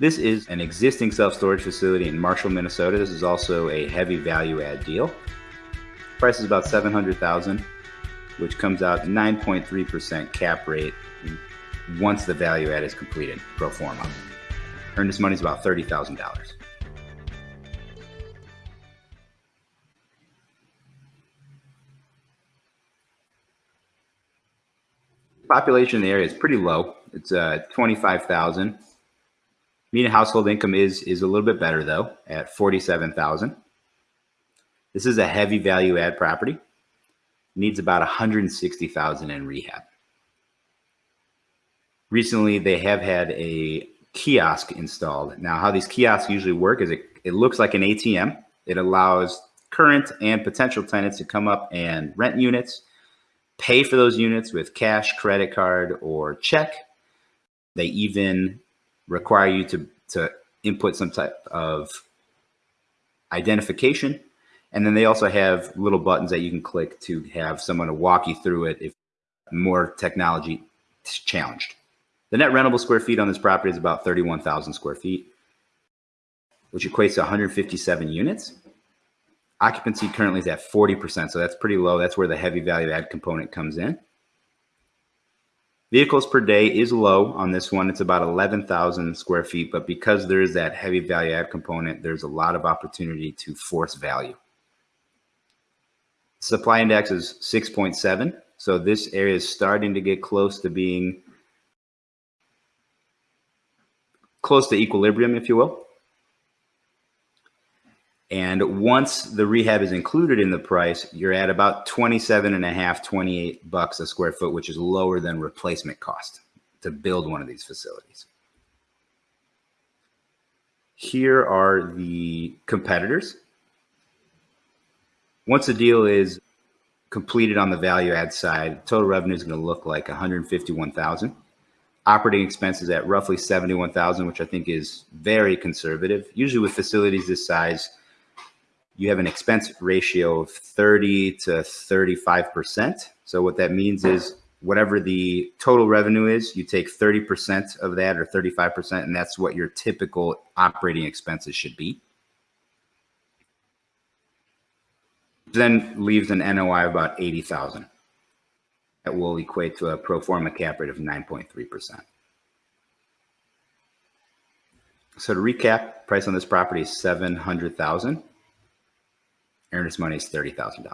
This is an existing self-storage facility in Marshall, Minnesota. This is also a heavy value add deal. Price is about 700,000, which comes out 9.3% cap rate once the value add is completed pro forma. Earnest money is about $30,000. Population in the area is pretty low. It's uh, 25,000. Median household income is is a little bit better though at 47,000. This is a heavy value add property. Needs about 160,000 in rehab. Recently, they have had a kiosk installed. Now, how these kiosks usually work is it, it looks like an ATM. It allows current and potential tenants to come up and rent units pay for those units with cash, credit card, or check. They even require you to, to input some type of identification. And then they also have little buttons that you can click to have someone to walk you through it if more technology is challenged. The net rentable square feet on this property is about 31,000 square feet, which equates to 157 units. Occupancy currently is at 40%, so that's pretty low. That's where the heavy value add component comes in. Vehicles per day is low on this one. It's about 11,000 square feet, but because there is that heavy value add component, there's a lot of opportunity to force value. Supply index is 6.7. So this area is starting to get close to being close to equilibrium, if you will. And once the rehab is included in the price, you're at about 27 and a half, 28 bucks a square foot, which is lower than replacement cost to build one of these facilities. Here are the competitors. Once the deal is completed on the value add side, total revenue is going to look like 151,000. Operating expenses at roughly 71,000, which I think is very conservative. Usually with facilities this size, you have an expense ratio of 30 to 35%. So what that means is whatever the total revenue is, you take 30% of that or 35%, and that's what your typical operating expenses should be. Then leaves an NOI of about 80,000. That will equate to a pro forma cap rate of 9.3%. So to recap, price on this property is 700,000 earnest money is $30,000.